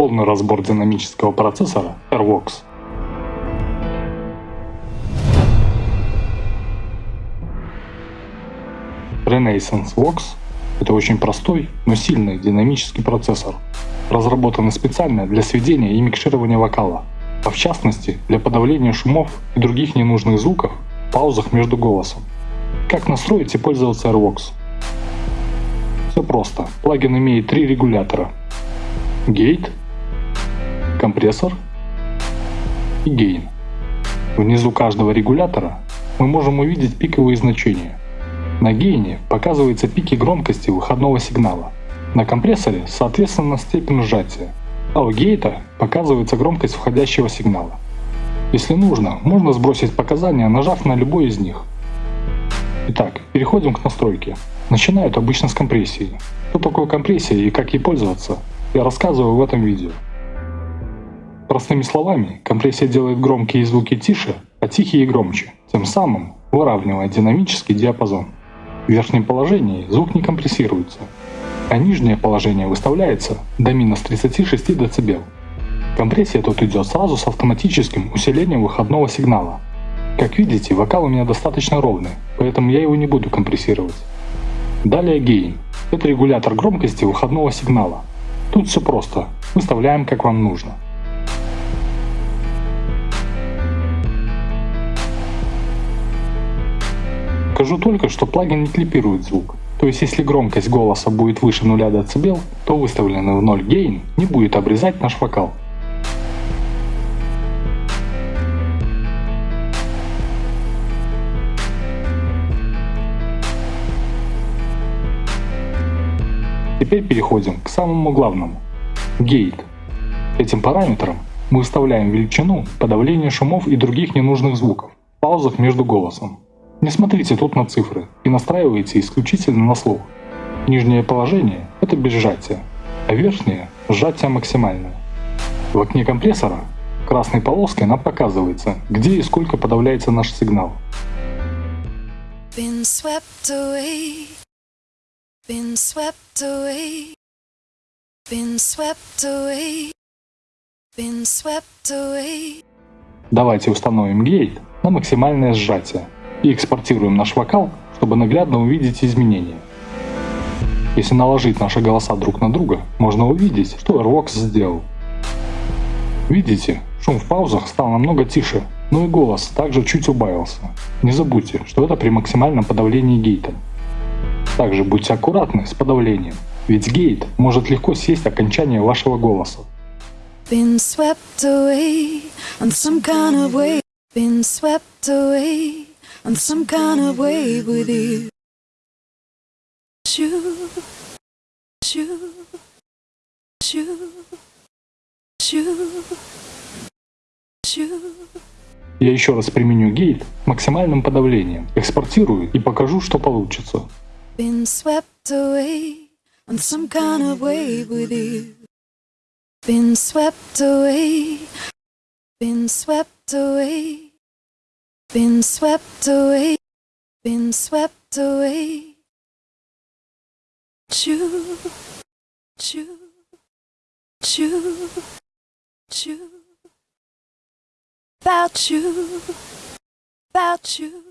Полный разбор динамического процессора AirVox. Renaissance Vox – это очень простой, но сильный динамический процессор, разработанный специально для сведения и микширования вокала, а в частности для подавления шумов и других ненужных звуков в паузах между голосом. Как настроить и пользоваться AirVox? Все просто. Плагин имеет три регулятора. Gate, компрессор и Gain. Внизу каждого регулятора мы можем увидеть пиковые значения. На гейне показываются пики громкости выходного сигнала. На компрессоре соответственно степень сжатия, а у гейта показывается громкость входящего сигнала. Если нужно, можно сбросить показания, нажав на любой из них. Итак, переходим к настройке. Начинают обычно с компрессии. Что такое компрессия и как ей пользоваться, я рассказываю в этом видео. Простыми словами, компрессия делает громкие звуки тише, а тихие громче, тем самым выравнивая динамический диапазон. В верхнем положении звук не компрессируется, а нижнее положение выставляется до минус 36 дБ. Компрессия тут идет сразу с автоматическим усилением выходного сигнала. Как видите, вокал у меня достаточно ровный, поэтому я его не буду компрессировать. Далее гейн. Это регулятор громкости выходного сигнала. Тут все просто, выставляем как вам нужно. Скажу только, что плагин не клипирует звук. То есть если громкость голоса будет выше 0 дБ, то выставленный в 0 гейн не будет обрезать наш вокал. Теперь переходим к самому главному – гейт. Этим параметром мы выставляем величину подавления шумов и других ненужных звуков в паузах между голосом. Не смотрите тут на цифры и настраивайте исключительно на слух. Нижнее положение – это без сжатия, а верхнее – сжатие максимальное. В окне компрессора красной полоской нам показывается, где и сколько подавляется наш сигнал. Been swept away, been swept away, been swept away, been swept away. Давайте установим гейт на максимальное сжатие и экспортируем наш вокал, чтобы наглядно увидеть изменения. Если наложить наши голоса друг на друга, можно увидеть, что AirVox сделал. Видите, шум в паузах стал намного тише, но и голос также чуть убавился. Не забудьте, что это при максимальном подавлении гейта. Также будьте аккуратны с подавлением, ведь гейт может легко съесть окончание вашего голоса. Been swept away on some kind of way. Been swept away on some kind of wave with you. Shoo, shoo, shoo, shoo, shoo. Я еще раз применю гейт максимальным подавлением, экспортирую и покажу, что получится. Been swept away on some kind of wave with you. Been swept away, been swept away. Been swept away, been swept away. Choo, choo, choo, choo. About you, about you.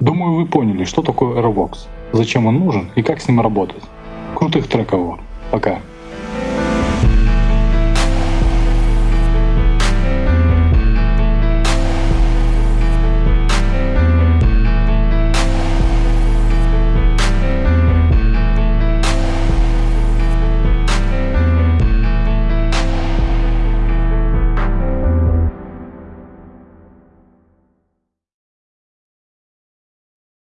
Думаю, вы поняли, что такое AirVox, зачем он нужен и как с ним работать. Крутых треков. Пока.